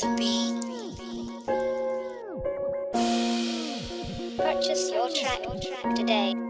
the beat. Purchase your track today.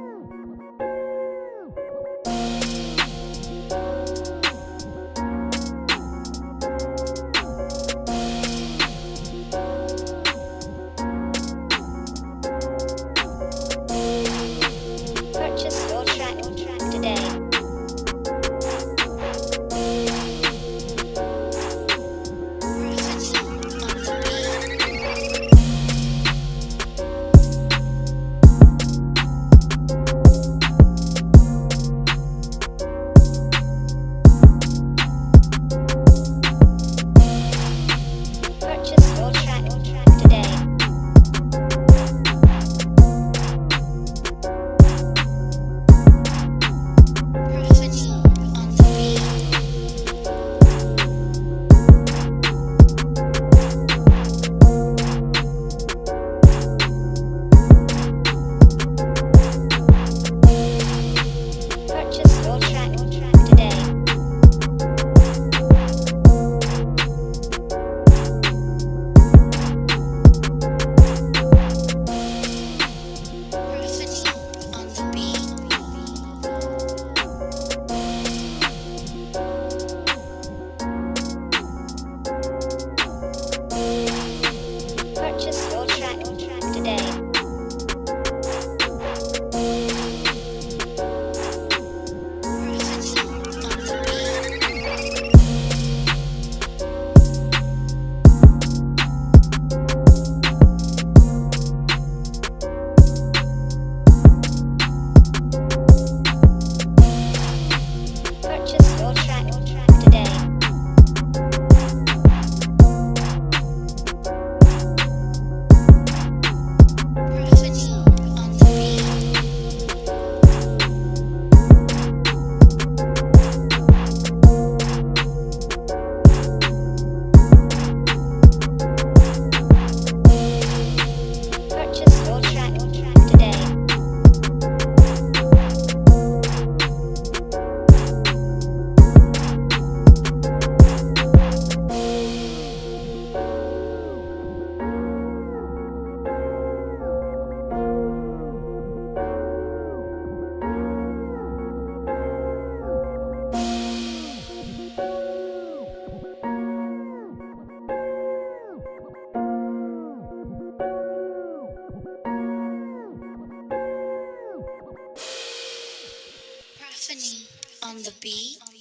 on the beat.